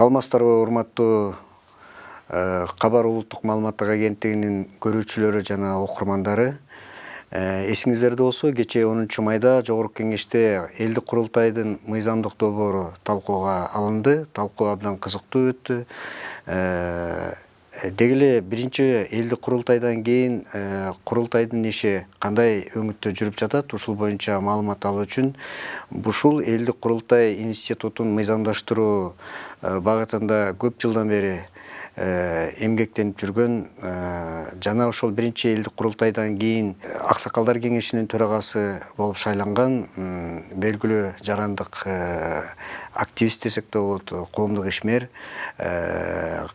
саламатсыздарбы урматтуу кабар улуттук маалыматтык агенттигинин көрүүчүлөрү жана окурмандары эсиңиздерде болсо кечээ онунчу майда жогорку кеңеште элдик курултайдын мыйзамдык долбоору талкууга алынды. Талкуу абдан кызыктуу өттү деги эле биринчи элдик курултайдан кийин курултайдын иши кандай өңүттө жүрүп жатат ушул боюнча маалымат алуу үчүн ушул элдик курултай институтун мыйзамдаштыруу багытында көп жылдан бери эмгектенип жүргөн жана ошол биринчи элдик курултайдан кийин аксакалдар кеңешинин төрагасы болуп шайланган белгилүү жарандык активист десек да болот коомдук ишмер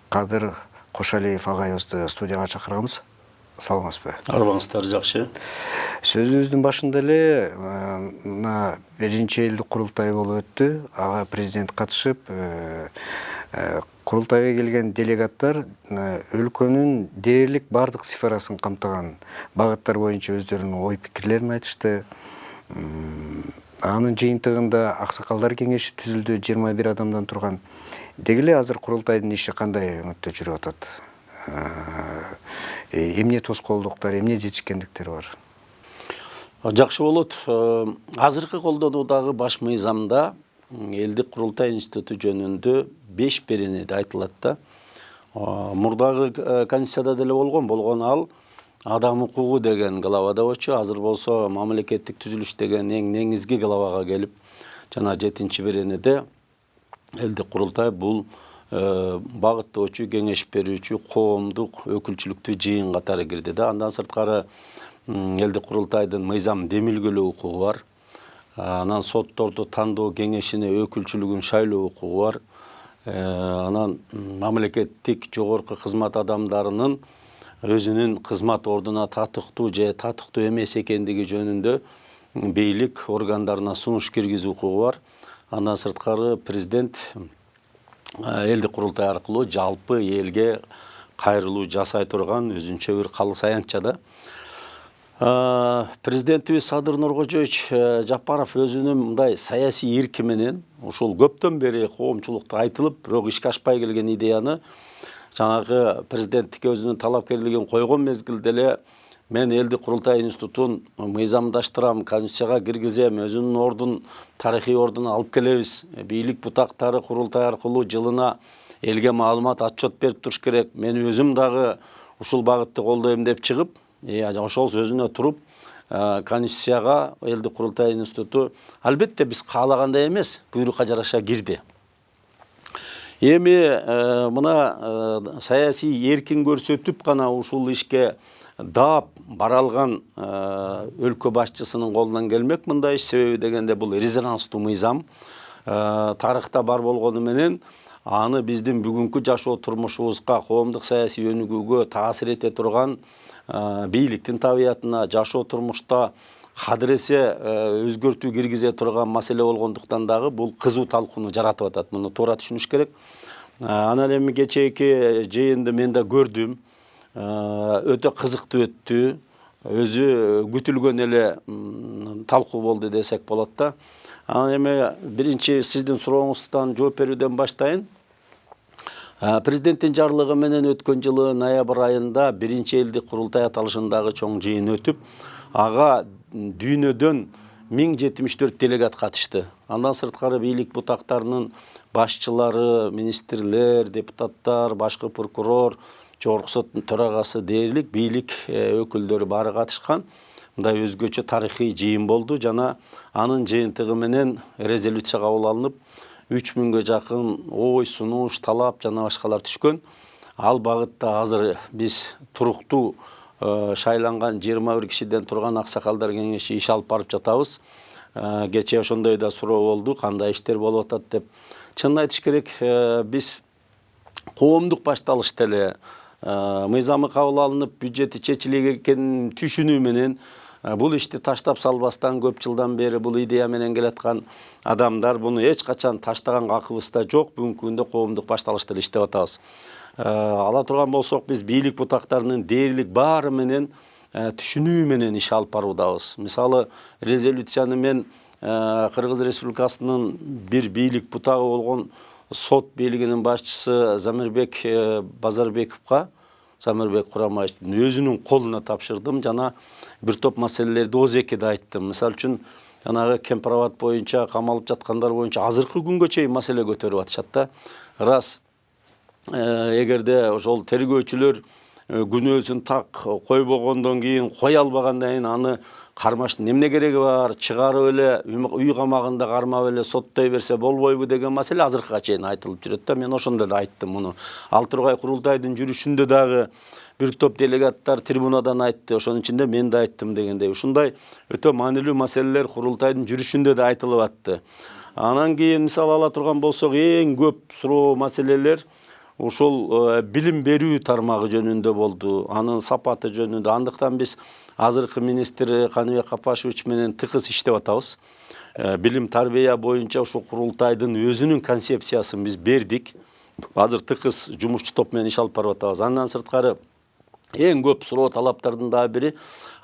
кадыр кошалиев агайыбызды студияга чакырганбыз саламатсызбы арыбаңыздар жакшы сөзүбүздүн башында эле мына биринчи элдик курултай болуп өттү ага президент катышып курултайга келген делегаттар өлкөнүн дээрлик баардык сферасын камтыган багыттар боюнча өздөрүнүн ой пикирлерин айтышты. Анын жыйынтыгында аксакалдар кеңеши түзүлдү жыйырма бир адамдан турган деги эле азыр курултайдын иши кандай өңүттө жүрүп атат? Эмне тоскоолдуктар эмне жетишкендиктер бар? Жакшы болот. Азыркы колдонуудагы баш мыйзамда элдик курултай институту жөнүндө беш беренеде айтылат да. Мурдагы конституцияда деле болгон болгон ал адам укугу деген главада болчу азыр болсо мамлекеттик түзүлүш деген эң негизги главага келип жана жетинчи беренеде элдик курултай бул багыттоочу кеңеш берүүчү коомдук өкүлчүлүктүү жыйын катары кирди да. Андан сырткары элдик курултайдын мыйзам демилгелөө укугу бар. Анан сотторду тандоо кеңешине өкүлчүлүгүн шайлоо укугу бар. Анан мамлекеттик жогорку кызмат адамдарынын өзүнүн кызмат ордуна татыктуу же татыктуу эмес экендиги жөнүндө бийлик органдарына сунуш киргизүү укугу бар. Андан сырткары президент элдик курултай аркылуу жалпы элге кайрылуу жасай турган өзүнчө бир калыс аянтча да. Президентибиз садыр нуркожоевич жапаров өзүнүн мындай саясий эрки менен ушул көптөн бери коомчулукта айтылып бирок ишке ашпай келген идеяны жанагы президенттикке өзүнүн талапкерлигин койгон мезгилде эле мен элдик курултай институтун мыйзамдаштырам конституцияга киргизем өзүнүн ордун тарыхый ордуна алып келебиз бийлик бутактары курултай аркылуу жылына элге маалымат отчет берип туруш керек. Мен өзүм дагы ушул багытты колдойм деп чыгып ошол сөзүнө туруп конституцияга элдик курултай институту албетте биз каалагандай эмес буйрукка жараша кирди эми мына саясий эркин көрсөтүп гана ушул ишке даап бара алган өлкө башчысынын колунан келмек мындай иш себеби дегенде бул резонанстуу мыйзам тарыхта бар болгону менен аны биздин бүгүнкү жашоо турмушубузга коомдук саясий өнүгүүгө таасир эте турган бийликтин табиятына жашоо турмушта кадыресе өзгөртүү киргизе турган маселе болгондуктан дагы бул кызуу талкууну жаратып атат муну туура түшүнүш керек анан эми кечээки жыйынды мен да көрдүм өтө кызыктуу өттү. Өзү күтүлгөн эле талкуу болду десек болот да. Анан эми биринчи сиздин сурооңуздан жооп берүүдөн баштайын. Президенттин жарлыгы менен өткөн жылы ноябрь айында биринчи элдик курултай аталышындагы чоң жыйын өтүп ага дүйнөдөн миң жетимиш төрт делегат катышты. Андан сырткары бийлик бутактарынын башчылары министрлер депутаттар башкы прокурор жогорку соттун төрагасы дээрлик бийлик өкүлдөрү баары катышкан. Мындай өзгөчө тарыхый жыйын болду жана анын жыйынтыгы менен резолюция кабыл алынып үч миңге жакын ой сунуш талап жана башкалар түшкөн. Ал багытта азыр биз туруктуу шайланган жыйырма бир кишиден турган аксакалдар кеңеши иш алып барып жатабыз. Кечээ ошондой да суроо болду кандай иштер болуп атат деп. Чынын айтыш керек биз коомдук башталышта эле мыйзамы кабыл алынып бюджети чечилген экенин түшүнүү менен бул ишти таштап салбастан көп жылдан бери бул идея менен келаткан адамдар буну эч качан таштаган акыбыз да жок бүгүнкү күндө коомдук башталышта эле иштеп атабыз ала турган болсок биз бийлик бутактарынын дээрлик баары менен түшүнүү менен иш алып баруудабыз мисалы резолюцияны мен кыргыз республикасынын бир бийлик бутагы болгон сот бийлигинин башчысы замирбек базарбековго замирбек курамаевичтин өзүнүн колуна тапшырдым. Жана бир топ маселелерди оозекиде айттым. Мисалы үчүн жанагы кемпироват боюнча камалып жаткандар боюнча азыркы күнгө чейин маселе көтөрүп атышат да ырас эгерде ошол тергөөчүлөр күнөөсүн так койбогондон кийин кое албагандан кийин аны кармаштын эмне кереги бар? Чыгарып эле үй камагында кармап эле соттой берсе болбойбу деген маселе азыркыга чейин айтылып жүрөт да. Мен ошондо да айттым муну ал тургай курултайдын жүрүшүндө дагы бир топ делегаттар трибунадан айтты. Ошонун ичинде мен да айттым дегендей. Ушундай өтө маанилүү маселелер курултайдын жүрүшүндө да айтылып атты. Анан кийин мисалы ала турган болсок эң көп суроо маселелер ушул билим берүү тармагы жөнүндө болду. Анын сапаты жөнүндө. Андыктан биз азыркы министр каныбек капашевич менен тыгыз иштеп атабыз билим тарбия боюнча ушул курултайдын өзүнүн концепциясын биз бердик азыр тыгыз жумушчу топ менен иш алып барып атабыз андан сырткары эң көп суроо талаптардын дагы бири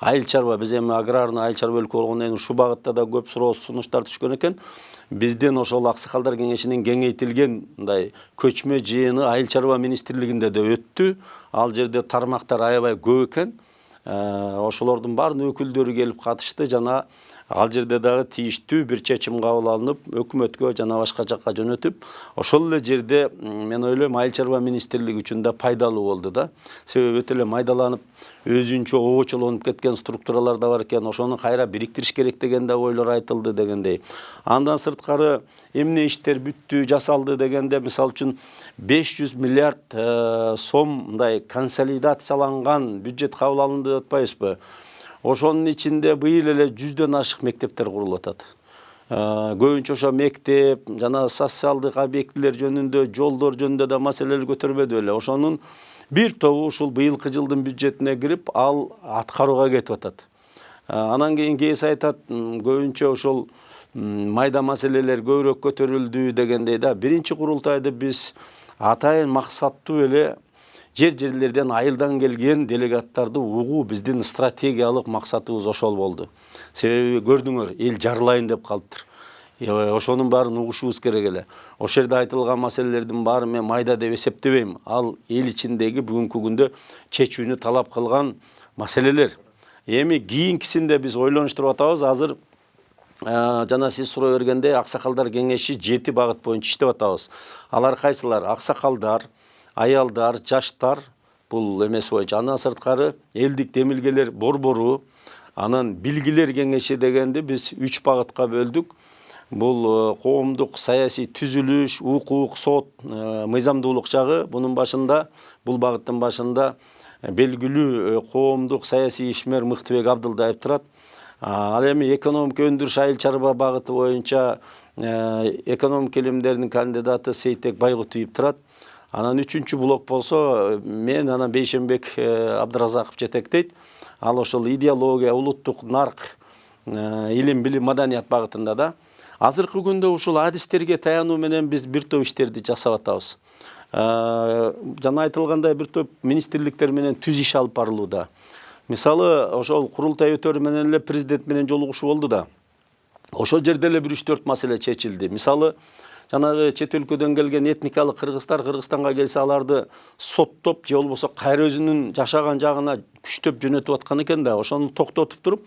айыл чарба биз эми аграрный айыл чарба өлкө болгондон кийин ушул багытта да көп суроо сунуштар түшкөн экен биздин ошол аксакалдар кеңешинин кеңейтилген мындай көчмө жыйыны айыл чарба министрлигинде да өттү ал жерде тармактар аябай көп экен ошолордун баарынын өкүлдөрү келип катышты жана ал жерде дагы тийиштүү бир чечим кабыл алынып өкмөткө жана башка жакка жөнөтүп ошол эле жерде мен ойлойм айыл чарба министрлиги үчүн да пайдалуу болду да. Себеби өтө эле майдаланып өзүнчө обочолонуп кеткен структуралар да бар экен ошону кайра бириктириш керек деген да ойлор айтылды дегендей. Андан сырткары эмне иштер бүттү жасалды дегенде мисалы үчүн беш жүз миллиард сом мындай консолидацияланган бюджет кабыл алынды. Деп атпайбызбы ошонун ичинде быйыл эле жүздөн ашык мектептер курулуп атат көбүнчө ошо мектеп жана социалдык объектилер жөнүндө жолдор жөнүндө да маселелер көтөрбөдү беле ошонун бир тобу ушул быйылкы жылдын бюджетине кирип ал аткарууга кетип атат. Анан кийин кээси айтат көбүнчө ошол майда маселелер көбүрөөк көтөрүлдү дегендей да. Биринчи курултайды биз атайын максаттуу эле жер жерлерден айылдан келген делегаттарды угуу биздин стратегиялык максатыбыз ошол болду себеби көрдүңөр эл жарылайын деп калыптыр. Ошонун баарын угушубуз керек эле. Ошол жерде айтылган маселелердин баарын мен майда деп эсептебейм. Ал эл ичиндеги бүгүнкү күндө чечүүнү талап кылган маселелер. Эми кийинкисинде биз ойлонуштуруп атабыз. Азыр жана сиз суроо бергендей аксакалдар кеңеши жети багыт боюнча иштеп атабыз. Алар кайсылар? Аксакалдар аялдар жаштар бул эмеси боюнча андан сырткары элдик демилгелер борбору анан билгилер кеңеши дегенди биз үч багытка бөлдүк бул коомдук саясий түзүлүш укук сот мыйзамдуулук жагы бунун башында бул багыттын башында белгилүү коомдук саясий ишмер мыктыбек абдылдаев турат ал эми экономика өндүрүш айыл чарба багыты боюнча экономика илимдеринин кандидаты сейтек байгутуев турат анан үчүнчү блок болсо мен анан бейшенбек абдыразаков жетектейт ал ошол идеология улуттук нарк илим билим маданият багытында да. Азыркы күндө ушул адистерге таянуу менен биз бир топ иштерди жасап атабыз. Жана айтылгандай бир топ министрликтер менен түз иш алып барылууда. Мисалы ошол курултай өтөрү менен эле президент менен жолугушуу болду да. Ошол жерде эле бир үч төрт маселе чечилди. Мисалы жанагы чет өлкөдөн келген этникалык кыргыздар кыргызстанга келсе аларды соттоп же болбосо кайра өзүнүн жашаган жагына күчтөп жөнөтүп аткан экен да. Ошону токтотуп туруп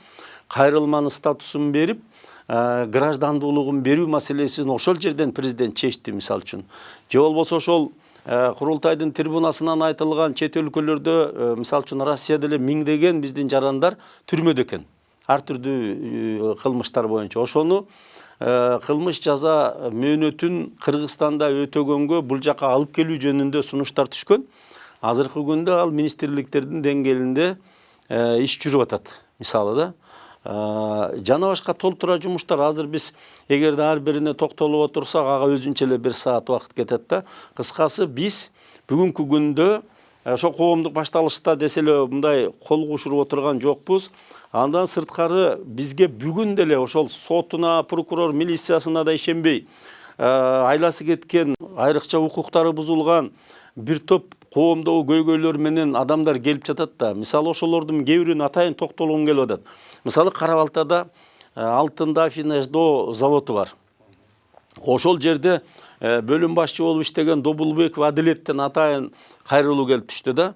кайрылманын статусун берип граждандуулугун берүү маселесин ошол жерден президент чечти мисалы үчүн. Же болбосо ошол курултайдын трибунасынан айтылган чет өлкөлөрдө мисалы үчүн россияда эле миңдеген биздин жарандар түрмөдө экен. Ар түрдүү кылмыштар боюнча. Ошону кылмыш жаза мөөнөтүн кыргызстанда өтөгөнгө бул жака алып келүү жөнүндө сунуштар түшкөн. Азыркы күндө ал министрликтердин деңгээлинде иш жүрүп атат мисалы да. Жана башка толтура жумуштар. Азыр биз эгерде ар бирине токтолуп отурсак ага өзүнчө эле бир саат убакыт кетет да. Кыскасы биз бүгүнкү күндө ошол коомдук башталышта десе эле мындай кол кушуруп отурган жокпуз андан сырткары бизге бүгүн деле ошол сотуна прокурор милициясына да ишенбей айласы кеткен айрыкча укуктары бузулган бир топ коомдогу көйгөйлөр менен адамдар келип жатат да. Мисалы ошолордун кээ атайын токтолгум келип атат. Мисалы кара балтада алтын дафинаждоо заводу бар. Ошол жерде бөлүм башчы болуп иштеген добулбеков адилеттен атайын кайрылуу келип түштү да.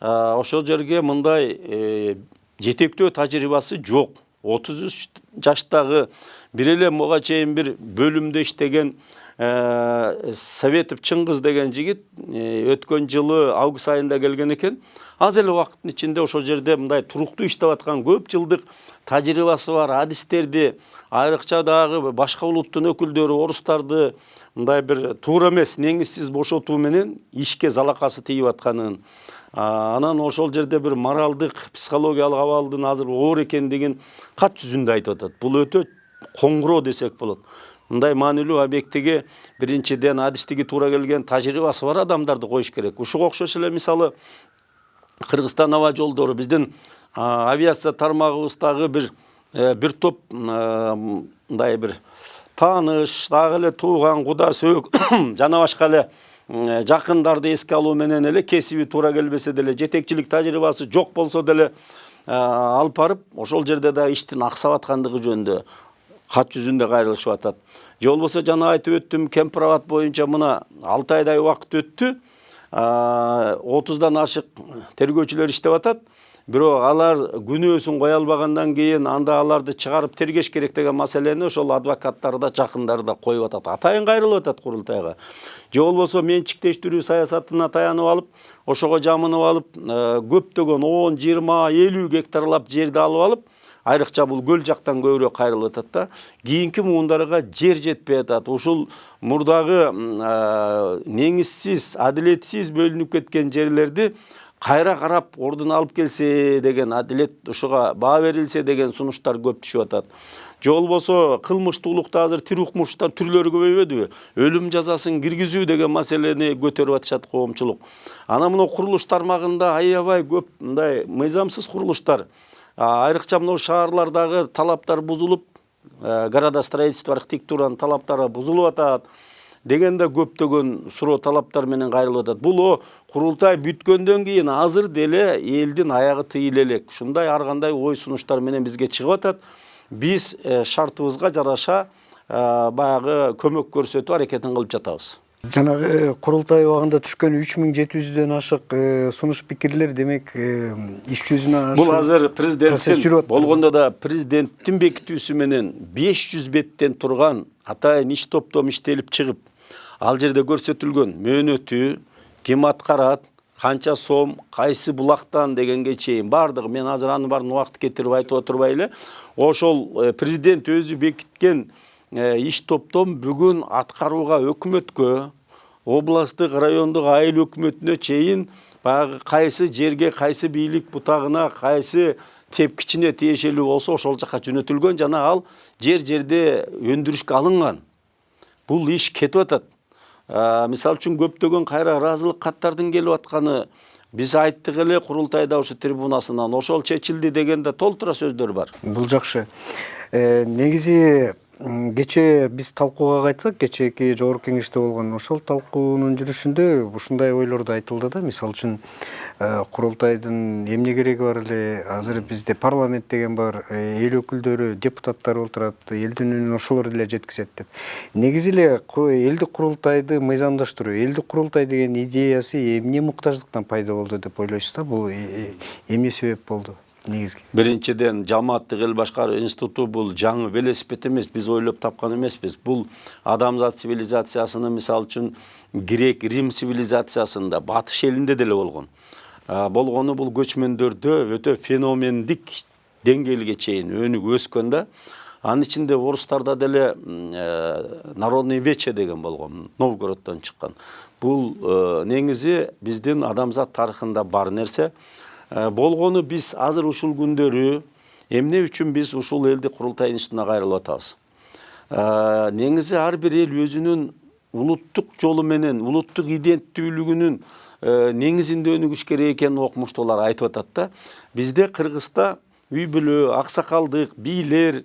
Ошол жерге мындай жетектөө тажрыйбасы жок отуз үч жаштагы бир эле буга чейин бир бөлүмдө иштеген советов чыңгыз деген жигит өткөн жылы август айында келген экен аз эле убакыттын ичинде ошол жерде мындай туруктуу иштеп аткан көп жылдык тажрыйбасы бар адистерди айрыкча дагы башка улуттун өкүлдөрү орустарды мындай бир туура эмес негизсиз бошотуу менен ишке залакасы тийип атканын анан ошол жерде бир моралдык психологиялык абалдын азыр оор экендигин кат жүзүндө айтып атат. Бул өтө коңгуроо десек болот. Мындай маанилүү объектиге биринчиден адистиги туура келген тажрыйбасы бар адамдарды коюш керек. Ушуга окшош эле мисалы кыргызстан аба жолдору биздин авиация тармагыбыздагы бир бир топ мындай бир тааныш дагы эле тууган куда сөөк жана башка эле жакындарды эске алуу менен эле кесиби туура келбесе деле жетекчилик тажрыйбасы жок болсо деле алып барып ошол жерде дагы иштин аксап аткандыгы жөнүндө кат жүзүндө кайрылышып атат же болбосо жана айтып өттүм кемпир боюнча мына алты айдай убакыт өттү отуздан ашык тергөөчүлөр иштеп атат. Бирок алар күнөөсүн кое албагандан кийин анда аларды чыгарып тергеш керек деген маселени ошол адвокаттары да жакындары да коюп атат. Атайын кайрылып атат курултайга. Же болбосо менчиктештирүү саясатына таянып алып ошого жамынып алып көптөгөн он жыйырма элүү гектарлап жерди алып алып айрыкча бул көл жактан көбүрөөк кайрылып атат да кийинки муундарга жер жетпей атат. Ушул мурдагы негизсиз адилетсиз бөлүнүп кеткен жерлерди кайра карап ордуна алып келсе деген адилет ушуга баа берилсе деген сунуштар көп түшүп атат. Же болбосо кылмыштуулукта азыр тирүү укмуштар түрлөрү көбөйбөдүбү өлүм жазасын киргизүү деген маселени көтөрүп атышат коомчулук. Анан мына курулуш тармагында аябай көп мындай мыйзамсыз курулуштар айрыкча мына шаарлардагы талаптар бузулуп градостроительство архитектуранын талаптары бузулуп атат деген да көптөгөн суроо талаптар менен кайрылып атат. Бул курултай бүткөндөн кийин азыр деле элдин аягы тыйыла элек. Ушундай ар кандай ой сунуштар менен бизге чыгып атат. Биз шартыбызга жараша баягы көмөк көрсөтүү аракетин кылып жатабыз. Жанагы курултай убагында түшкөн үч миң жети жүздөн ашык сунуш пикирлер демек иш жүзүнө бул азыр президенттин болгондо да президенттин бекитүүсү менен беш жүз беттен турган атайын иш топтом иштелип чыгып ал жерде көрсөтүлгөн мөөнөтү ким аткарат канча сом кайсы булактан дегенге чейин баардыгы мен азыр анын баарын убакыт кетирип айтып отурбай эле. Ошол президент өзү бекиткен иш топтон бүгүн аткарууга өкмөткө областтык райондук айыл өкмөтүнө чейин баягы кайсы жерге кайсы бийлик бутагына кайсы тепкичине тиешелүү болсо ошол жака жөнөтүлгөн жана ал жер жерде өндүрүшкө алынган. Бул иш кетип атат. Мисалы үчүн көптөгөн кайра ыраазылык каттардын келип атканы биз айттык курултайда ушу трибунасынан. Ошол чечилди деген да толтура сөздөр бар бул жакшы негизи кечээ биз талкууга кайтсак кечээки жогорку кеңеште болгон ошол талкуунун жүрүшүндө ушундай ойлор да айтылды да. Мисалы үчүн курултайдын эмне кереги бар эле? Азыр бизде парламент деген бар эл өкүлдөрү депутаттар отурат элдин үнүн ошолор эле жеткизет деп. Негизи эле элдик курултайды мыйзамдаштыруу элдик курултай деген идеясы эмне муктаждыктан пайда болду деп ойлойсуз да бул эмне себеп болду? Негизги биринчиден жамааттык эл башкаруу институту бул жаңы велосипед эмес биз ойлоп тапкан эмеспиз бул адамзат цивилизациясынын мисалы үчүн грек рим цивилизациясында батыш элинде деле болгон болгону бул көчмөндөрдө өтө феномендик деңгээлге чейин өнүгүп өскөн да анын ичинде орустарда деле народный вече деген болгон новгороддон чыккан бул негизи биздин адамзат тарыхында бар нерсе Э, болгону биз азыр ушул күндөрү эмне үчүн биз ушул элдик курултай институтуна кайрылып атабыз э, негизи ар бир эл өзүнүн улуттук жолу менен улуттук иденттүүлүгүнүн э, негизинде өнүгүш керек экенин окумуштуулар айтып атат да. Бизде кыргызда үй бүлө аксакалдык бийлер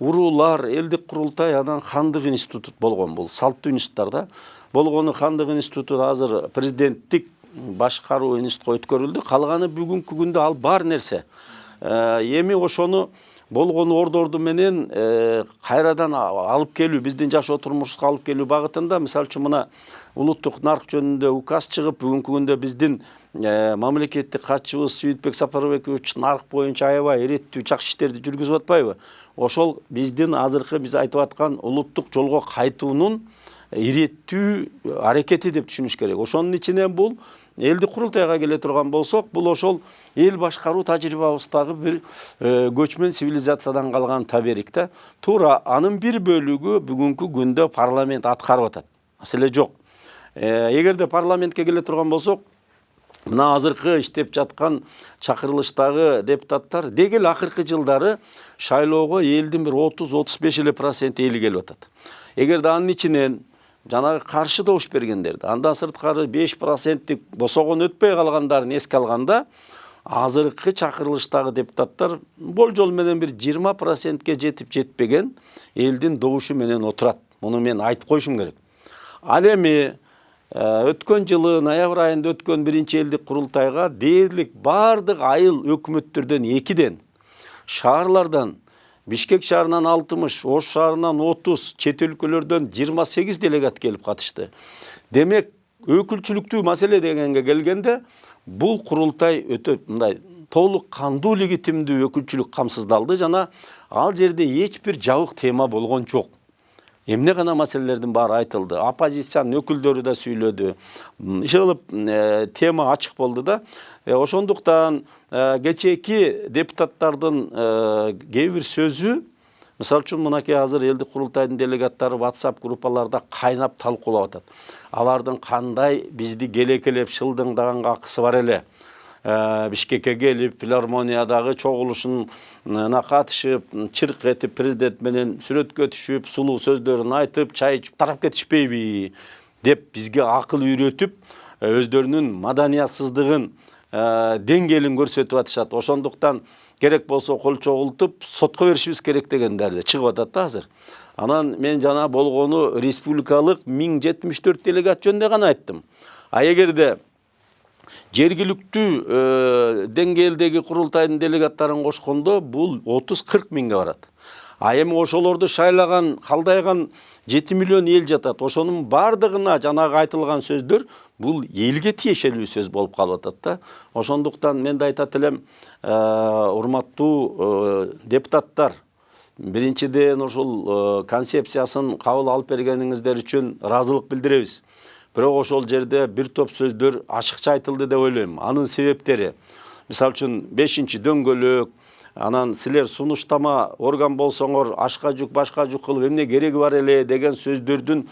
уруулар элдик курултай анан хандык институт болгон бул салттуу институттар да. Болгону хандык институту азыр президенттик башкаруу институтка өткөрүлдү. Калганы бүгүнкү күндө ал бар нерсе. Эми ошону болгон ордорду менен кайрадан алып келүү биздин жашоо турмушубузга алып келүү багытында мисалы үчүн мына улуттук нарк жөнүндө указ чыгып бүгүнкү күндө биздин мамлекеттик катчыбыз сүйүтбек сапарбекович нарк боюнча аябай иреттүү жакшы иштерди жүргүзүп атпайбы? Ошол биздин азыркы биз айтып аткан улуттук жолго кайтуунун иреттүү аракети деп түшүнүш керек. Ошонун ичинен бул элдик курултайга келе турган болсок бул ошол эл башкаруу тажрыйбабыздагы бир көчмөн цивилизациядан калган таберик да туура анын бир бөлүгү бүгүнкү күндө парламент аткарып атат маселе жок эгерде парламентке келе турган болсок мына азыркы иштеп жаткан чакырылыштагы депутаттар деги эле акыркы жылдары шайлоого элдин бир отуз отуз беш эле проценти эли келип атат эгерде анын ичинен жанагы каршы добуш бергендерди андан сырткары беш проценттик босогон өтпөй калгандарын эске алганда азыркы чакырылыштагы депутаттар болжол менен бир жыйырма процентке жетип жетпеген элдин добушу менен отурат муну мен айтып коюшум керек. Ал эми өткөн жылы ноябрь айында өткөн биринчи элдик курултайга дээрлик баардык айыл өкмөттөрдөн экиден шаарлардан бишкек шаарынан алтымыш ош шаарынан отуз чет өлкөлөрдөн жыйырма сегиз делегат келип катышты демек өкүлчүлүктүү маселе дегенге келгенде бул курултай өтө мындай толук кандуу легитимдүү өкүлчүлүк камсыздалды жана ал жерде эч бир жабык тема болгон жок эмне гана маселелердин баары айтылды. Оппозициянын өкүлдөрү да сүйлөдү иши тема ачык болду да. Ошондуктан кечээки депутаттардын кээ бир сөзү мисалы үчүн мынакей азыр элдик курултайдын делегаттары whatsapp группаларда кайнап талкуулап атат. Алардын кандай бизди келекелеп шылдыңдаганга акысы бар эле? Бишкекке келип филармониядагы чогулушуна катышып чырк этип президент менен сүрөткө түшүп сулуу сөздөрүн айтып чай ичип тарап кетишпейби деп бизге акыл үйрөтүп өздөрүнүн маданиятсыздыгын деңгээлин көрсөтүп атышат ошондуктан керек болсо кол чогултуп сотко беришибиз керек дегендер чыгып атат да азыр анан мен жана болгону республикалык миң жетимиш төрт делегат жөнүндө гана айттым а эгерде жергиликтүү деңгээлдеги курултайдын делегаттарын кошкондо бул отуз кырк миңге барат. А эми ошолорду шайлаган калдайган жети миллион эл жатат. Ошонун баардыгына жанагы айтылган сөздөр бул элге тиешелүү сөз болуп калып атат да. Ошондуктан мен да айтат элем урматтуу депутаттар биринчиден ушул концепциясын кабыл алып бергениңиздер үчүн ыраазылык билдиребиз. Бирок ошол жерде бир топ сөздөр ачыкча айтылды деп ойлойм анын себептери мисалы үчүн бешинчи дөңгөлөк анан силер сунуштама орган болсоңор ашка жүк башка жүк кылып эмне кереги бар эле деген сөздөрдүн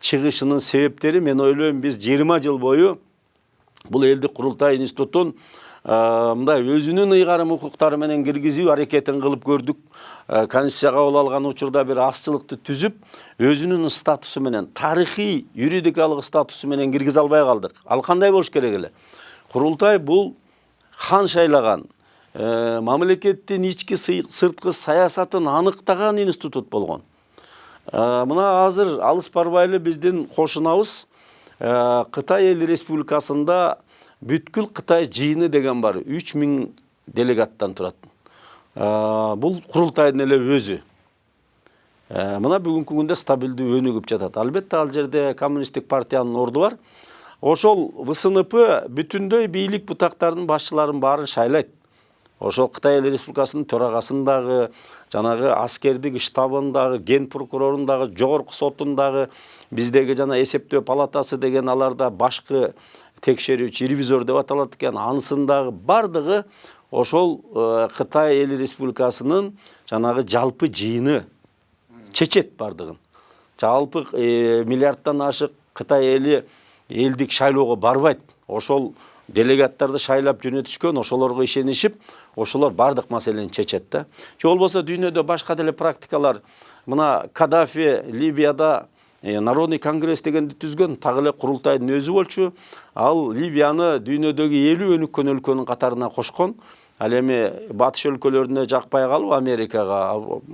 чыгышынын себептери мен ойлойм биз жыйырма жыл бою бул элдик курултай институтун мындай өзүнүн ыйгарым укуктары менен киргизүү аракетин кылып көрдүк конституция кабыл алган учурда бир азчылыкты түзүп өзүнүн статусу менен тарыхый юридикалык статусу менен киргизе албай калдык ал кандай болуш керек эле? Курултай бул хан шайлаган мамлекеттин ички сырткы саясатын аныктаган институт болгон. Мына азыр алыс барбай биздин кошунабыз кытай эл республикасында бүткүл кытай жыйыны деген бар. Үч миң делегаттан турат бул курултайдын эле өзү мына бүгүнкү күндө стабилдүү өнүгүп жатат албетте ал жерде коммунисттик партиянын орду бар. Ошол вснп бүтүндөй бийлик бутактарынын башчыларын баарын шайлайт ошол кытай эл республикасынын төрагасын дагы жанагы аскердик штабын дагы ген прокурорун дагы жогорку сотун дагы биздеги жана эсептөө палатасы деген аларда башкы текшерүүчү ревизор деп аталат экен. Анысынын дагы баардыгы ошол кытай эл республикасынын жанагы жалпы жыйыны чечет баардыгын жалпы миллиарддан ашык кытай эли элдик шайлоого барбайт. Ошол делегаттарды шайлап жөнөтүшкөн ошолорго ишенишип ошолор баардык маселени чечет да. Же болбосо дүйнөдө башка деле практикалар. Мына кадафи ливияда народный конгресс дегенди түзгөн так эле курултайдын өзү болчу. Ал ливияны дүйнөдөгү элүү өнүккөн өлкөнүн катарына кошкон. Ал эми батыш өлкөлөрүнө жакпай калып америкага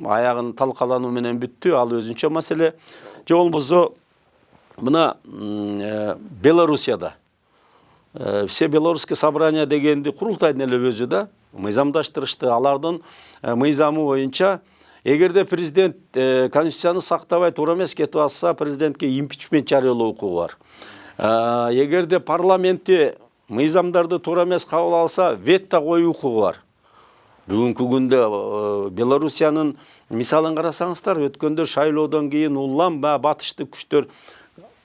аягын талкалануу менен бүттү. Ал өзүнчө маселе же болбосо мына белоруссияда. Э, все белорусские собрания дегенди курултайдын эле өзү да мыйзамдаштырышты. Алардын э, мыйзамы боюнча эгерде президент конституцияны сактабай туура эмес кетип атса президентке импичмент жарыялоо укугу бар. Эгерде парламентти мыйзамдарды туура эмес кабыл алса вето коюу укугу бар. Бүгүнкү күндө белоруссиянын мисалын карасаңыздар өткөндө шайлоодон кийин улам баягы батыштык күчтөр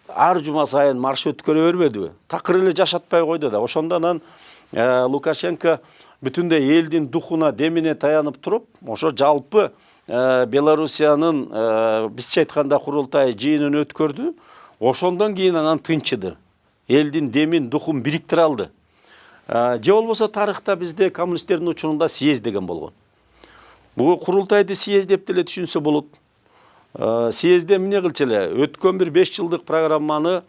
ар жума сайын марш өткөрө бербедиби такыр эле жашатпай койду да. Ошондо анан э, лукашенко бүтүндөй элдин духуна демине таянып туруп ошо жалпы э, белоруссиянын э, бизче айтканда курултай жыйынын өткөрдү ошондон кийин анан тынчыды элдин демин духун бириктире алды же болбосо тарыхта бизде коммунисттердин учурунда съезд деген болгон бул курултайды съезд деп деле түшүнсө болот съездде эмне кылчу эле өткөн бир беш жылдык программаны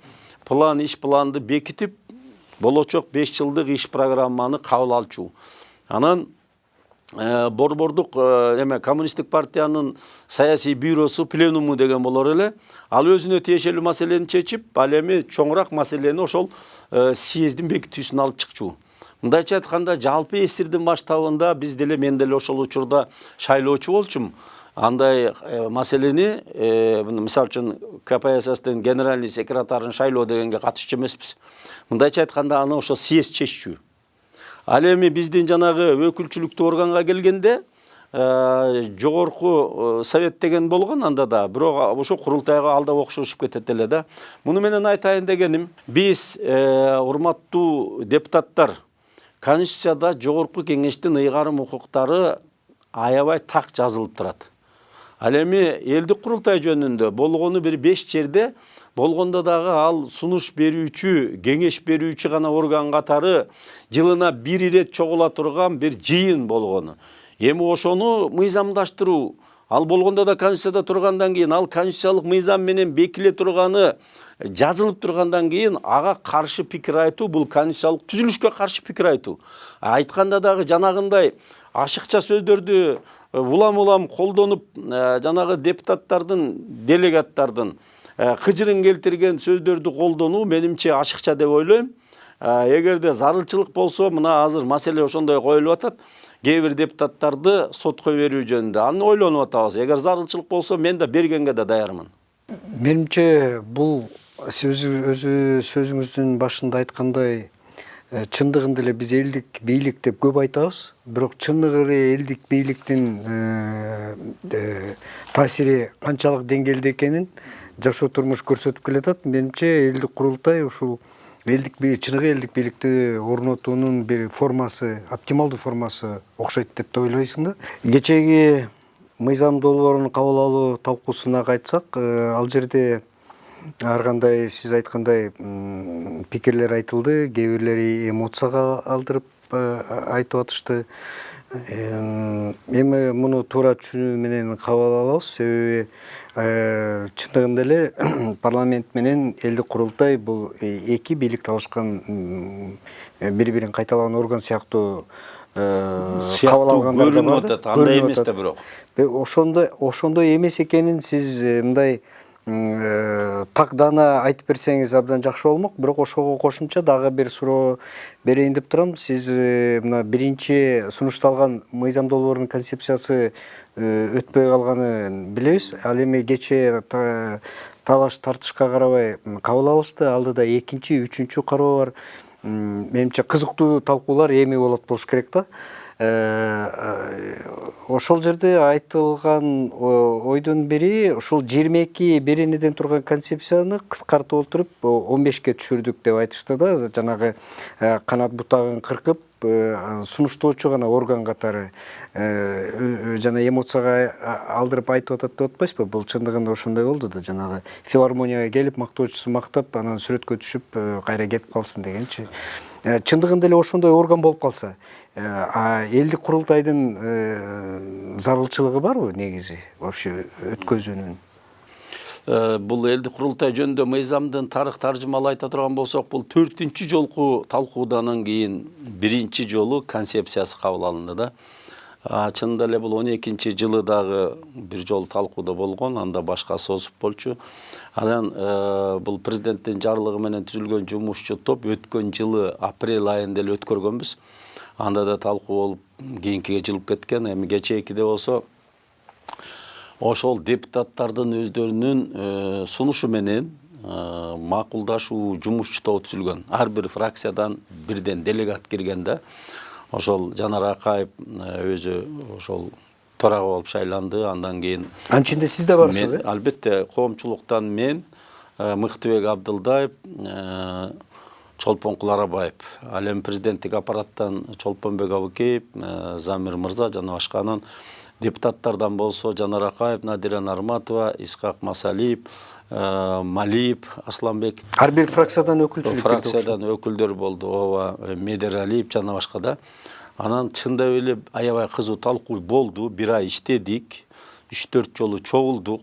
план иш планды бекитип болочок беш жылдык иш программаны кабыл алчу анан борбордук эме коммунисттик партиянын саясий бюросу пленуму деген болор эле ал өзүнө тиешелүү маселени чечип ал эми чоңураак маселени ошол съездин бекитүүсүнө алып чыкчу мындайча айтканда жалпы эсирдин баштабында биз деле мен деле ошол учурда шайлоочу болчумун андай маселени мисалы үчүн кпсстин генеральный секретарын шайлоо дегенге катышчу эмеспиз мындайча айтканда аны ошо съезд чеччү ал эми биздин жанагы өкүлчүлүктүү органга келгенде э, жогорку совет деген болгон анда да бирок ошо курултайга ал да окшошуп кетет эле да. Муну менен айтайын дегеним биз урматтуу депутаттар конституцияда жогорку кеңештин ыйгарым укуктары аябай так жазылып турат. Ал эми элдик курултай жөнүндө болгону бир беш жерде болгондо дагы ал сунуш берүүчү кеңеш берүүчү гана орган катары жылына бир ирет чогула турган бир жыйын болгону. Эми ошону мыйзамдаштыруу. Ал болгондо да конституцияда тургандан кийин ал конституциялык мыйзам менен бекиле турганы жазылып тургандан кийин ага каршы пикир айтуу бул конституциялык түзүлүшкө каршы пикир айтуу. Айтканда дагы жанагындай ашыкча сөздөрдү улам улам колдонуп жанагы депутаттардын делегаттардын кыжырын келтирген сөздөрдү колдонуу менимче ашыкча деп ойлойм эгерде зарылчылык болсо мына азыр маселе ошондой коюлуп атат кээ бир депутаттарды сотко берүү жөнүндө аны ойлонуп атабыз. Эгер зарылчылык болсо мен да бергенге да даярмын. Менимче бул сиз өзү сөзүңүздүн башында айткандай чындыгында эле биз элдик бийлик деп көп айтабыз. Бирок чындыгы эле элдик бийликтин таасири канчалык деңгээлде экенин жашоо турмуш көрсөтүп келатат менимче элдик курултай ушул элдик чыныгы элдик бийликти орнотуунун бир формасы оптималдуу формасы окшойт деп ойлойсуң да. Кечээги мыйзам долбоорун кабыл алуу талкуусуна кайтсак ал жерде ар кандай сиз айткандай пикирлер айтылды кээ бирлери эмоцияга алдырып айтып атышты. Эми муну туура түшүнүү менен кабыл алабыз. Себеби чындыгында эле парламент менен элдик курултай бул эки бийлик талашкан бири бирин кайталаган орган сыяктуу сыяктуу көрүнүп атат. Андай эмес да бирок. Ошондой ошондой эмес экенин сиз мындай так даана айтып берсеңиз абдан жакшы болмок бирок ошого кошумча дагы бир суроо берейин деп турам. Сиз мына биринчи сунушталган мыйзам долбоорунун концепциясы өтпөй калганын билебиз. Ал эми кечээ талаш тартышка карабай кабыл алышты. Алдыда экинчи үчүнчү кароо бар. Менимче кызыктуу талкуулар эми болот болуш керек да ошол жерде айтылган ойдун бири ушул жыйырма эки беренеден турган концепцияны кыскартып отуруп он бешке түшүрдүк деп айтышты да. Жанагы канат бутагын кыркып сунуштоочу гана орган катары жана эмоцияга алдырып айтып атат деп атпайсызбы? Бул чындыгында ошондой болду да жанагы филармонияга келип мактоочусу мактап анан сүрөткө түшүп кайра кетип калсын дегенчи чындыгында эле ошондой орган болуп калса элдик курултайдын зарылчылыгы барбы негизи вообще өткөзүүнүн? Бул элдик курултай жөнүндө мыйзамдын тарых таржымалай айта турган болсок бул төртүнчү жолку талкуудан кийин биринчи жолу концепциясы кабыл алынды да. А, чынында эле бул он экинчи жылы дагы бир жолу талкууда болгон анда башкасы озуп болчу. Анан э, бул президенттин жарлыгы менен түзүлгөн жумушчу топ өткөн жылы апрель айында эле өткөргөнбүз. Анда да талкуу болуп кийинкиге жылып кеткен. Эми кечээкиде болсо ошол депутаттардын өздөрүнүн э, сунушу менен э, макулдашуу жумушчу тобу түзүлгөн. Ар бир фракциядан бирден делегат кирген да. Ошол жанар акаев өзү ошол төрага болуп шайланды. Андан кийин анын ичинде сиз да барсыз э? албетте коомчулуктан мен э, мыктыбек абдылдаев э, чолпон куларабаев. Ал эми президенттик аппараттан чолпонбек абыкеев э, замир мырза жана башка анан депутаттардан болсо жанар акаев надира нарматова исхак масалиев малиев асланбек. Ар бир фракциядан өкүлчүлүк фракциядан өкүлдөр болду. Ооба медералиев жана башка да. Анан чындап эле аябай кызуу талкуу болду. Бир ай иштедик. Үч төрт жолу чогулдук.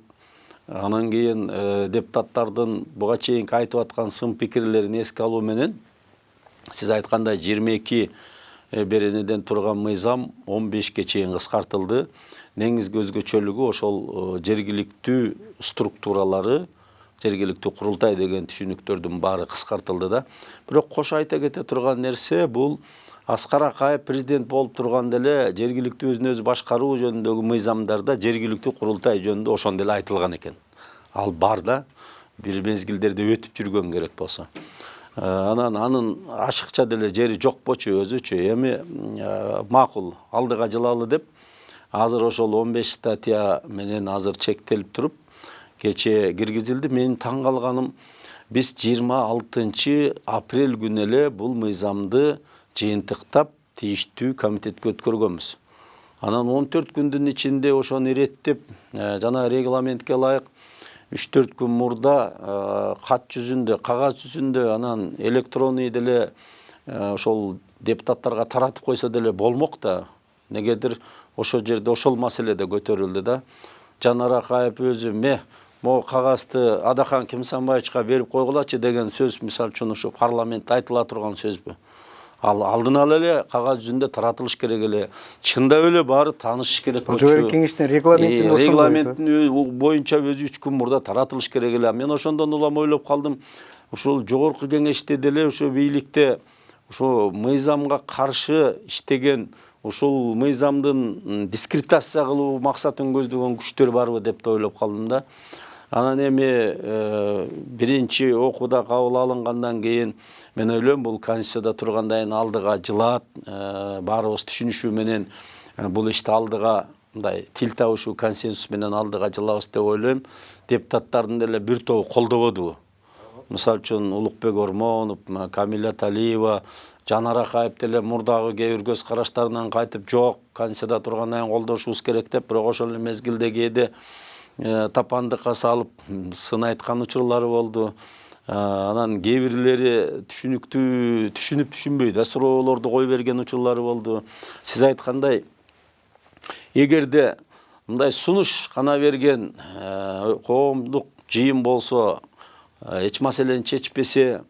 Анан кийин э, депутаттардын буга чейинки айтып аткан сын пикирлерин эске алуу менен сиз айткандай жыйырма эки беренеден турган мыйзам он бешке чейин кыскартылды. Негизги өзгөчөлүгү ошол жергиликтүү структуралары жергиликтүү курултай деген түшүнүктөрдүн баары кыскартылды да бирок кошо айта кете турган нерсе бул аскар акаев президент болуп турганда эле жергиликтүү өзүн өзү башкаруу жөнүндөгү мыйзамдарда жергиликтүү курултай жөнүндө ошондо эле айтылган экен ал бар да бир мезгилдерде өтүп жүргөн керек болсо анан анын ашыкча деле жери жок болчу өзүчү эми макул алдыга жылалы деп азыр ошол он беш статья менен азыр чектелип туруп кечээ киргизилди менин таң калганым биз жыйырма алтынчы апрель күнү эле бул мыйзамды жыйынтыктап тийиштүү комитетке өткөргөнбүз анан он төрт күндүн ичинде ошону иреттеп жана регламентке ылайык үч төрт күн мурда кат жүзүндө кагаз жүзүндө анан электронный деле ошол депутаттарга таратып койсо деле болмок да негедир ошол жерде ошол маселе да көтөрүлдү да. Жанар акаев өзү ме могу кагазды адахан кимсанбаевичке берип койгулачы деген сөз мисалы үчүн ушу парламентте айтыла турган сөзбү. Ал алдын ала эле кагаз жүзүндө таратылыш керек эле. Чындап эле баары таанышыш керек жогорку кеңештин регламентин ошондой, регламенттин боюнча өзү үч күн мурда таратылыш керек эле. Мен ошондон улам ойлоп калдым. Ушул жогорку кеңеште деле ошо бийликте ошо мыйзамга каршы иштеген ушул мыйзамдын дискредитация кылуу максатын көздөгөн күчтөр барбы деп да ойлоп калдым да. Анан эми биринчи окууда кабыл алынгандан кийин мен ойлойм бул конституцияда тургандайын алдыга жылаат баарыбыз түшүнүшүү менен бул ишти алдыга мындай тил табышуу консенсус менен алдыга жылабыз деп ойлойм. Депутаттардын деле бир тобу колдободубу. Мисалы үчүн улукбек ормонов камиля талиева жанар акаев деле мурдагы кээ бир көз караштарынан кайтып жок конституцияда тургандайын колдошубуз керек деп бирок ошол эле мезгилде кээде тапандыкка салып сын айткан учурлары болду. Анан кээ бирлери түшүнүктүү түшүнүп түшүнбөй да суроолорду кое берген учурлары болду. Сиз айткандай эгерде мындай сунуш кана берген коомдук жыйын болсо эч маселени чечпесе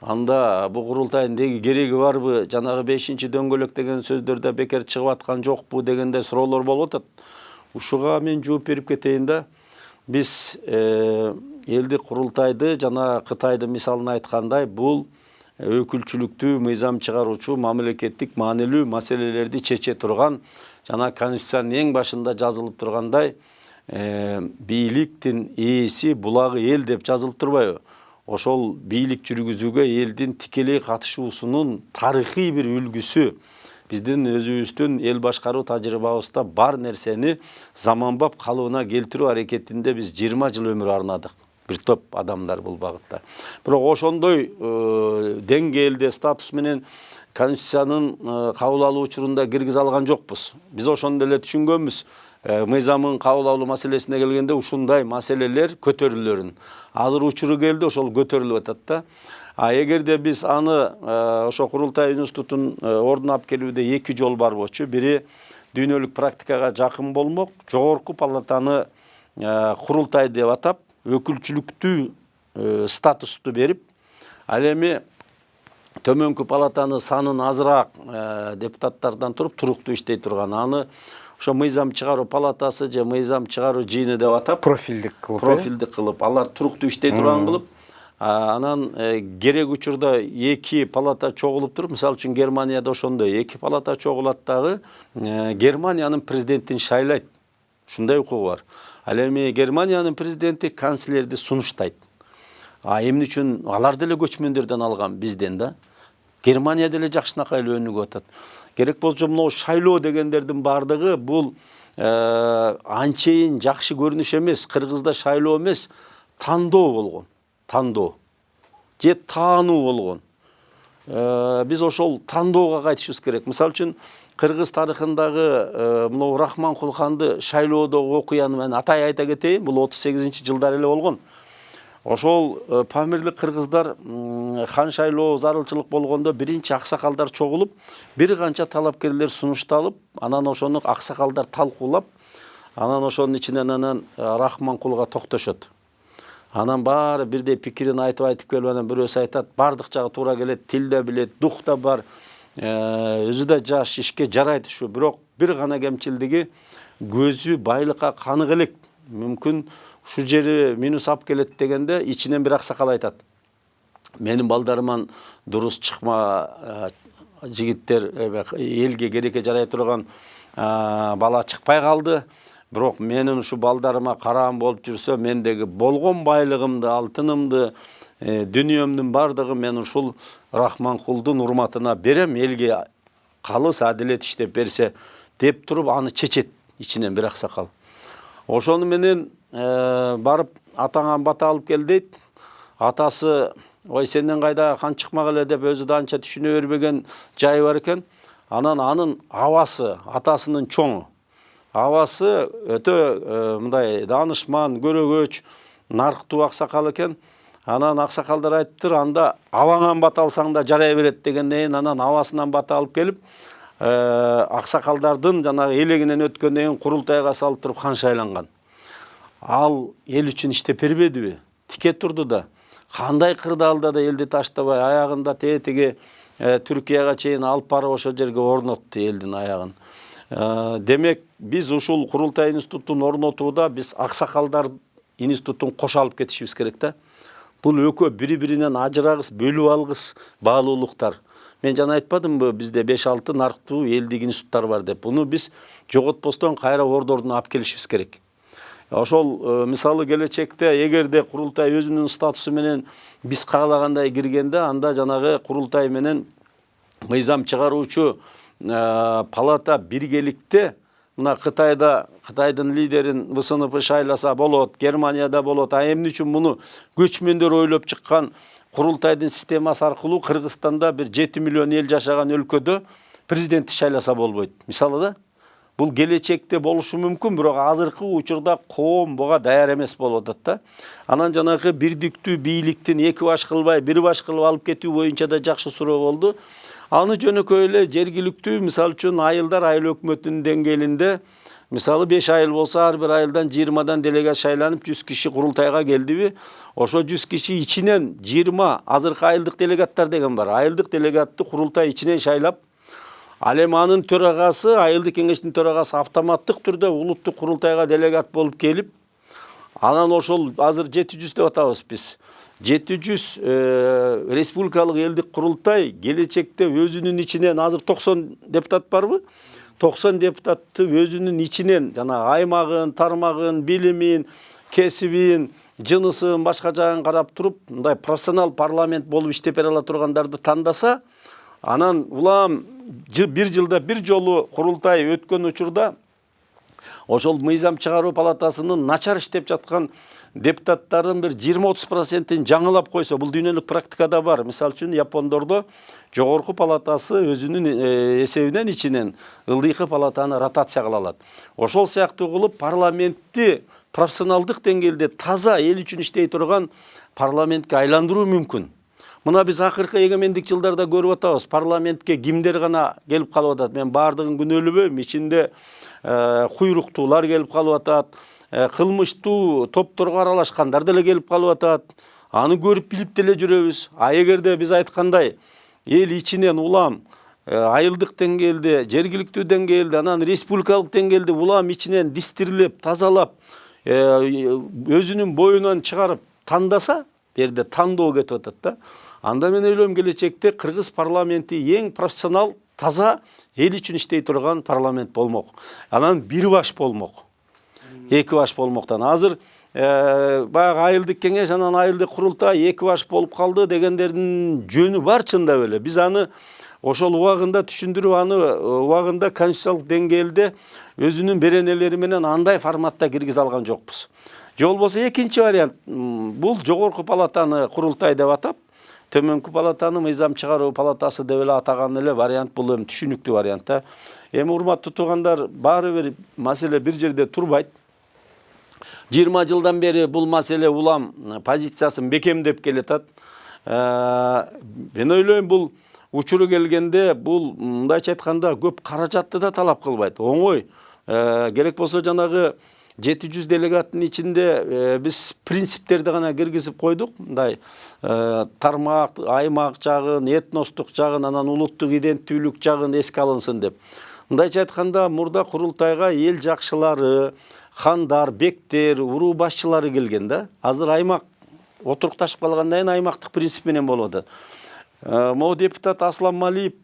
анда бул курултайдын кереги барбы жанагы бешинчи дөңгөлөк деген сөздөр да бекер чыгып аткан жокпу дегендей суроолор болуп атат. Ушуга мен жооп берип кетейин да биз элдик курултайды жана кытайдын мисалын айткандай бул өкүлчүлүктүү мыйзам чыгаруучу мамлекеттик маанилүү маселелерди чече турган жана конституциянын эң башында жазылып тургандай бийликтин ээси булагы эл деп жазылып турбайбы. Ошол бийлик жүргүзүүгө элдин тикелей катышуусунун тарыхый бир үлгүсү биздин өзүбүздүн эл башкаруу тажрыйбабызда бар нерсени заманбап калыбына келтирүү аракетинде биз жыйырма жыл өмүр арнадык. Бир топ адамдар бул багытта. Бирок ошондой деңгээлде статус менен конституциянын кабыл алуу учурунда киргизе алган жокпуз. Биз ошондо эле түшүнгөнбүз. Мыйзамын кабыл алуу маселесине келгенде ушундай маселелер көтөрүлөрүн азыр учуру келди ошол көтөрүлүп атат да а эгерде биз аны ошо курултай институтун ордуна алып келүүдө эки жол бар болчу. Бири дүйнөлүк практикага жакын болмок жогорку палатаны курултай деп атап өкүлчүлүктүү статусту берип ал эми төмөнкү палатаны санын азыраак э, депутаттардан туруп туруктуу иштей турган. Аны ошо мыйзам чыгаруу палатасы же мыйзам чыгаруу жыйыны деп атап профилдик кылып э? профилдик кылып алар туруктуу иштей турган кылып анан э, керек учурда эки палата чогулуп туруп мисалы үчүн германияда ошондой эки палата чогулат дагы э, германиянын президентин шайлайт. Ушундай укугу бар. Ал эми германиянын президенти канцлерди сунуштайт. А эмне үчүн алар деле көчмөндөрдөн алган бизден да. Германия деле жакшынакай эле өнүгүп атат. Керек болсо могу шайлоо дегендердин баардыгы бул э, анчейин жакшы көрүнүш эмес кыргызда шайлоо эмес тандоо болгон тандоо. Же таануу болгон. Э, биз ошол тандоого кайтышыбыз керек. Мисалы үчүн кыргыз тарыхындагы э, мынау рахманкул ханды шайлоодогу окуяны мен атай айта кетейин бул отуз сегизинчи жылдары эле болгон. Ошол э, памирлик кыргыздар хан шайлоо зарылчылык болгондо биринчи аксакалдар чогулуп бир канча талапкерлер сунушталып анан ошону аксакалдар талкуулап анан ошонун ичинен анан э, рахманкулга токтошот. Анан баары бирдей пикирин айтып айтып келип анан бирөөсү айтат баардык жагы туура келет тил да билет дух да бар э, өзү да жаш ишке жарайт ушу бирок бир гана кемчилдиги көзү байлыкка канык элек. Мүмкүн ушул жери минус алып келет дегенде ичинен бир аксакал айтат. Менин балдарыман дурус чыкма э, жигиттер элге керекке жарай турган э, бала чыкпай калды. Бирок менин ушу балдарыма караан болуп жүрсө мендеги болгон байлыгымды алтынымды э, дүниөмдүн баардыгын мен ушул рахманкулдун урматына берем элге калыс адилет иштеп берсе деп туруп аны чечет ичинен бир аксакал ошону менен э, барып атаңан бата алып кел дейт. Атасы ой сенден кайда хан чыкмак эле? деп өзү да анча түшүнө бербеген жайы бар экен. Анан анын абасы атасынын чоңу. Абасы өтө э, мындай даанышман көрөгөч нарктуу аксакал экен. Анан аксакалдар айтыптыр анда абаңан бата алсаң да жарай берет дегенден кийин анан абасынан бата алып келип э, аксакалдардын жанагы элегинен өткөндөн кийин курултайга салып туруп хан шайланган ал эл үчүн иштеп бербедиби тике турду да. Кандай кырдаалда да элди таштабай аягында тетиги э, түркияга чейин алып барып ошол жерге орнотту элдин аягын Э, демек биз ушул курултай институтун орнотууда биз аксакалдар институтун кошо алып кетишибиз керек да бул экөө бири биринен ажырагыс бөлүп алгыс баалуулуктар. Мен жана айтпадымбы бизде беш алты нарктуу элдик институттар бар деп. Буну биз жоготпостон кайра ордордуна алып келишибиз керек. Ошол э, мисалы келечекте эгерде курултай өзүнүн статусу менен биз каалагандай киргенде анда жанагы курултай менен мыйзам чыгаруучу Э, палата биргеликте мына кытайда кытайдын лидерин вснп шайласа болот германияда болот а эмне үчүн муну көчмөндөр ойлоп чыккан курултайдын системасы аркылуу кыргызстанда бир жети миллион эл жашаган өлкөдө президентти шайласа болбойт. Мисалы да? Бул келечекте болушу мүмкүн бирок азыркы учурда коом буга даяр эмес болуп атат да. Анан жанагы бирдиктүү бийликтин эки баш кылбай бир баш кылып алып кетүү боюнча да жакшы суроо болду. Аны жөнөкөй эле жергиликтүү мисалы үчүн айылдар айыл өкмөтүнүн деңгээлинде мисалы беш айыл болсо ар бир айылдан жыйырмадан делегат шайланып жүз киши курултайга келдиби. Ошо жүз киши ичинен жыйырма азыркы айылдык делегаттар деген бар. Айылдык делегатты курултай ичинен шайлап ал эми анын төрагасы айылдык кеңештин төрагасы автоматтык түрдө улуттук курултайга делегат болуп келип анан ошол азыр жети жүз деп атабыз биз жети жүз э, республикалык элдик курултай келечекте өзүнүн ичинен азыр токсон депутат барбы? Токсон депутатты өзүнүн ичинен жана аймагын тармагын билимин кесибин жынысын башка жагын карап туруп мындай профессионал парламент болуп иштеп бере ала тургандарды тандаса анан улам бир жылда бир жолу курултай өткөн учурда ошол мыйзам чыгаруу палатасынын начар иштеп жаткан депутаттардын бир жыйырма отуз процентин жаңылап койсо бул дүйнөлүк практикада бар. Мисалы үчүн япондордо жогорку палатасы өзүнүн эсебинен ичинен ылдыйкы палатаны ротация кыла алат. Ошол сыяктуу кылып парламентти профессионалдык деңгээлде таза эл үчүн иштей турган парламентке айландыруу мүмкүн. Мына биз акыркы эгемендик жылдарда көрүп атабыз парламентке кимдер гана келип калып атат мен баардыгын күнөөлөбөйм ичинде куйруктуулар келип калып атат кылмыштуу топторго аралашкандар деле келип калып атат аны көрүп билип деле жүрөбүз а эгерде биз айткандай эл ичинен улам э, айылдык деңгээлде жергиликтүү деңгээлде анан республикалык деңгээлде улам ичинен дистирлеп тазалап э, өзүнүн боюнан чыгарып тандаса бул жерде тандоо кетип атат да. Анда мен ойлойм келечекте кыргыз парламенти эң профессионал таза эл үчүн иштей турган парламент болмок анан бир баш болмок эки баш болмоктон азыр э, баягы айылдык кеңеш анан айылдык курултай эки баш болуп калды дегендердин жөнү бар чындап эле биз аны ошол убагында түшүндүрүп аны э, убагында конституциялык деңгээлде өзүнүн беренелери менен андай форматта киргизе алган жокпуз же болбосо экинчи вариант бул жогорку палатаны курултай деп атап төмөнкү палатаны мыйзам чыгаруу палатасы деп эле атаган эле вариант бул эми түшүнүктүү вариант да. Эми урматтуу туугандар баары бир маселе бир жерде турбайт. Жыйырма жылдан бери бул маселе улам позициясын бекемдеп келатат. Э, мен ойлойм бул учуру келгенде бул мындайча айтканда көп каражатты да талап кылбайт. Оңой Э, керек болсо жанагы жети жүз делегаттын ичинде э, биз принциптерди гана киргизип койдук мындай э, тармак аймак жагын этностук жагын анан улуттук иденттүүлүк жагын эске алынсын деп. Мындайча айтканда мурда курултайга эл жакшылары хандар бектер уруу башчылары келген да. Азыр аймак отурукташып калгандан кийин аймактык принцип менен болуп атат Э, могу депутат аслан малиев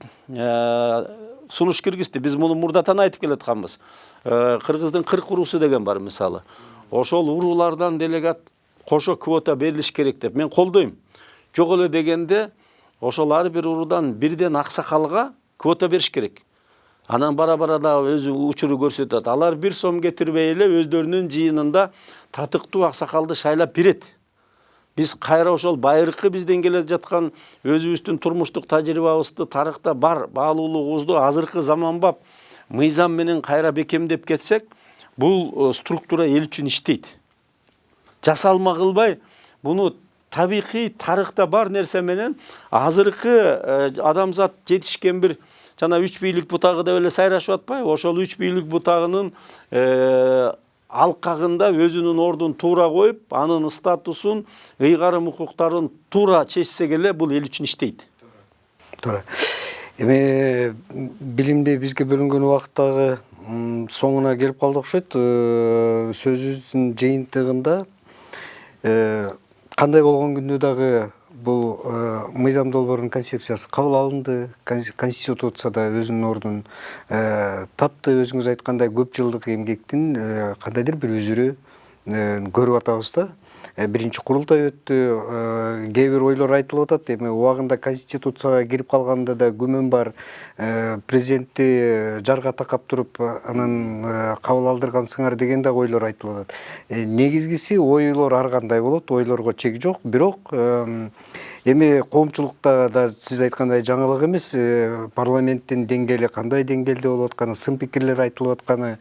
сунуш киргизди. Биз муну мурдатан айтып келатканбыз. Э, кыргыздын кырк уруусу деген бар мисалы. Ошол уруулардан делегат кошо квота берилиш керек деп мен колдойм. Жок эле дегенде ошол ар бир уруудан бирден аксакалга квота бериш керек. Анан бара бара дагы өзү учуру көрсөтөт. Алар бир сом кетирбей эле өздөрүнүн жыйынында татыктуу аксакалды шайлап берет. Биз кайра ошол байыркы бизден келе жаткан өзүбүздүн турмуштук тажрыйбабызды тарыхта бар баалуулугубузду азыркы заманбап мыйзам менен кайра бекемдеп кетсек бул э, структура эл үчүн иштейт жасалма кылбай буну табигый тарыхта бар нерсе менен азыркы адамзат жетишкен бир жана үч бийлик бутагы деп эле сайрашып атпайбы ошол үч бийлик бутагынын э, алкагында өзүнүн ордун туура коюп анын статусун ыйгарым укуктарын туура чечсек эле бул эл үчүн иштейт туура эми билимди бизге бөлүнгөн убакыт дагы соңуна келип калды окшойт Э, сөзүбүздүн жыйынтыгында э, кандай болгон күндө дагы бул э, мыйзам долбоорунун концепциясы кабыл алынды. Конс- конституцияда өзүнүн ордун э, тапты. Өзүңүз айткандай көп жылдык эмгектин э, кандайдыр бир үзүрү көрүп атабыз да. Биринчи курултай өттү. Э, кээ бир ойлор айтылып атат. Эми убагында конституцияга кирип калганда да күмөн бар. Э, президентти э, жарга такап туруп э, анан э, кабыл алдыргансыңар деген дагы ойлор айтылып атат. Э, негизгиси ойлор ар кандай болот? Ойлорго чек жок. Бирок эм, эми коомчулукта да сиз айткандай жаңылык эмес. Э, парламенттин деңгээли кандай деңгээлде болуп атканы сын пикирлер айтылып атканы.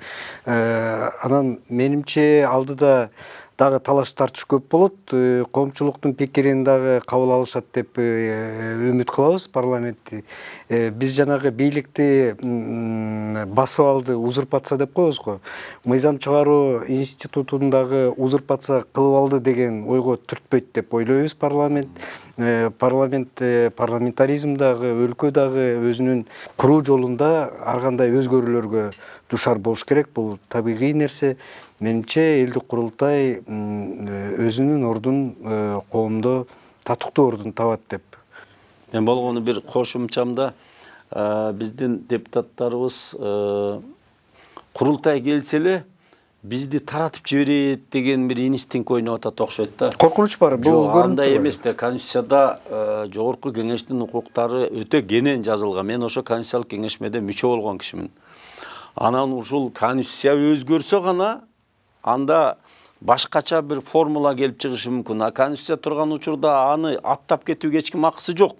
Э, анан менимче алдыда дагы талаш тартыш көп болот. Э, коомчулуктун пикирин дагы кабыл алышат деп э, үмүт кылабыз парламентти. Э, биз жанагы бийликти басып алды узурпация деп коебуз го. Мыйзам чыгаруу институтун дагы узурпация кылып алды деген ойго түртпөйт деп ойлойбуз парламент. Парламент парламентаризм дагы өлкө дагы өзүнүн куруу жолунда ар кандай өзгөрүүлөргө дуушар болуш керек. Бул табигый нерсе менимче элдик курултай э, өзүнүн ордун э, коомдо татыктуу ордун табат деп. Мен болгону бир кошумчамда э, биздин депутаттарыбыз э, курултай келсе эле бизди таратып жиберет деген бир инстинкт ойноп атат окшойт да. Коркунуч бар бул жок көрүнүп андай эмес да конституцияда э, жогорку кеңештин укуктары өтө кенен жазылган. Мен ошо конституциялык кеңешмеде мүчө болгон кишимин. Анан ушул конституция өзгөрсө гана анда башкача бир формула келип чыгышы мүмкүн. А конституция турган учурда аны аттап кетүүгө эч ким акысы жок.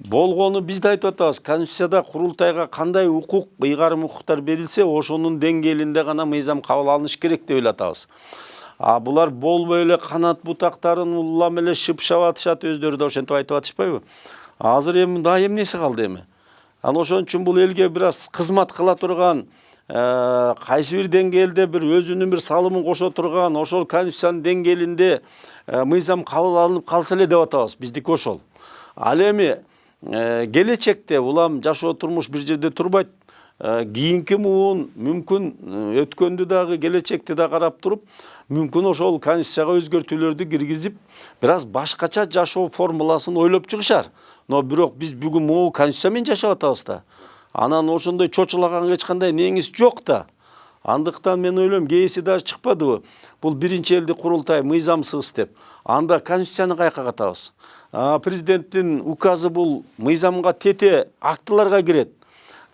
Болгону биз да айтып атабыз. Конституцияда курултайга кандай укук ыйгарым укуктар берилсе ошонун деңгээлинде гана мыйзам кабыл алыныш керек деп эле атабыз а булар болбой эле канат бутактарын улам эле шыпшап атышат өздөрү да ошентип айтып атышпайбы. Азыр эми дагы эмнеси калды эми? Анан ошон үчүн бул элге бир аз кызмат кыла турган кайсы бир деңгээлде бир өзүнүн бир салымын кошо турган ошол конституциянын деңгээлинде э, мыйзам кабыл алынып калса эле деп атабыз биздики ошол. Ал эми э, келечекте улам жашоо турмуш бир жерде турбайт. Э, кийинки муун мүмкүн э, өткөндү дагы келечекти да карап туруп мүмкүн ошол конституцияга өзгөртүүлөрдү киргизип бир аз башкача жашоо формуласын ойлоп чыгышар. Но бирок биз бүгүн могу конституция менен жашап атабыз да. Анан ошондой чочулаганга эч кандай неңиз жок да. Андыктан мен ойлойм кээси дагы чыкпадыбы бул биринчи элдик курултай мыйзамсыз деп. Анда конституцияны каяка катабыз президенттин указы бул мыйзамга тете актыларга кирет.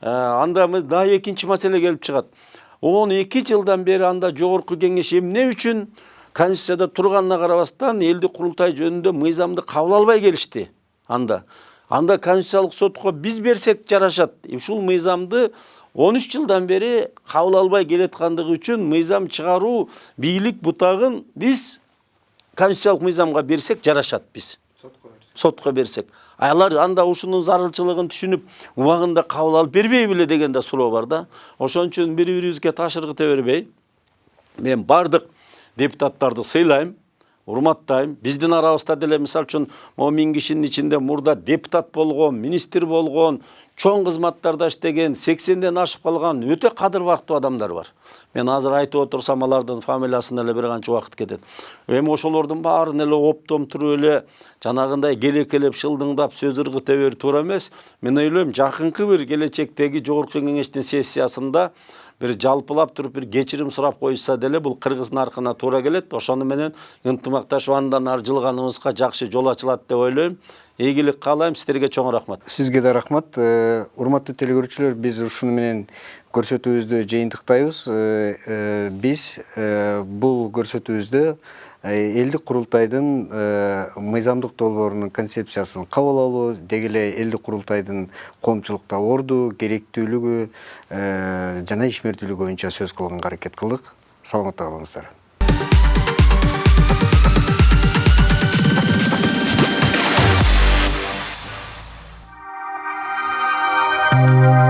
Анда дагы экинчи маселе келип чыгат. Он эки жылдан бери анда жогорку кеңеш эмне үчүн конституцияда турганына карабастан элдик курултай жөнүндө мыйзамды кабыл албай келишти анда. Анда конституциялык сотко биз берсек жарашат. Ушул мыйзамды он үч жылдан бери кабыл албай келаткандыгы үчүн мыйзам чыгаруу бийлик бутагын биз конституциялык мыйзамга берсек жарашат биз сотко берсек. Алар анда ушунун зарылчылыгын түшүнүп убагында кабыл алып бербей беле деген да суроо бар да. Ошон үчүн бири бирибизге таш ыргыта бербей мен баардык депутаттарды сыйлайм. Урматтайм биздин арабызда деле мисалы үчүн могу миң кишинин ичинде мурда депутат болгон министр болгон чоң кызматтарда иштеген сексенден ашып калган өтө кадыр бактуу адамдар бар мен азыр айтып отурсам алардын фамилиясына эле бир канча убакыт кетет эми ошолордун баарын эле оптом туруп эле жанагындай келекелеп шылдыңдап сөз ыргыта берүү туура эмес мен ойлойм жакынкы бир келечектеги жогорку кеңештин сессиясында бир жалпылап туруп бир кечирим сурап коюшса деле бул кыргыз наркына туура келет ошону менен ынтымакташып андан ары жылганыбызга жакшы жол ачылат деп ойлойм ийгилик каалайм сиздерге чоң рахмат сизге да рахмат урматтуу телекөрүүчүлөр биз ушуну менен көрсөтүүбүздү жыйынтыктайбыз биз бул көрсөтүүбүздө элдик курултайдын э, мыйзамдык долбоорунун концепциясын кабыл алуу деги эле элдик курултайдын коомчулукта орду керектүүлүгү э, жана ишмердүүлүгү боюнча сөз кылганга аракет кылдык саламатта калыңыздар Thank